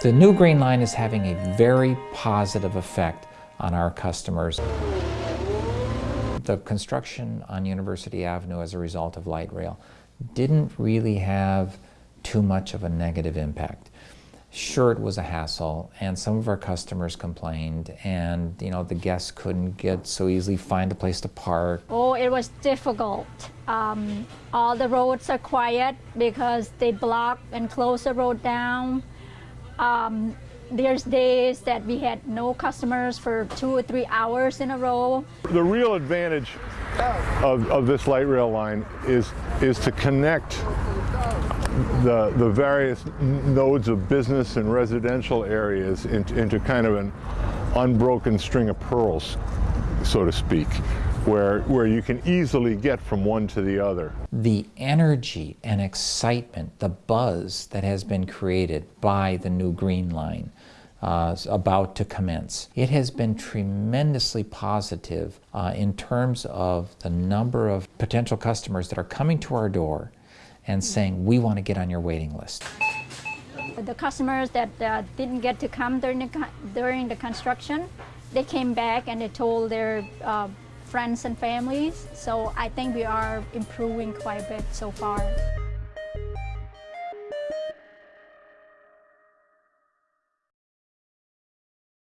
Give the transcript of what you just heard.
The new Green Line is having a very positive effect on our customers. The construction on University Avenue as a result of light rail didn't really have too much of a negative impact. Sure, it was a hassle, and some of our customers complained, and you know the guests couldn't get so easily find a place to park. Oh, it was difficult. Um, all the roads are quiet because they block and close the road down. Um, there's days that we had no customers for two or three hours in a row. The real advantage of, of this light rail line is, is to connect the, the various nodes of business and residential areas into, into kind of an unbroken string of pearls, so to speak where, where you can easily get from one to the other. The energy and excitement, the buzz that has been created by the new Green Line uh, about to commence. It has been tremendously positive uh, in terms of the number of potential customers that are coming to our door and saying, we want to get on your waiting list. The customers that uh, didn't get to come during the, during the construction, they came back and they told their uh, friends and families. So I think we are improving quite a bit so far.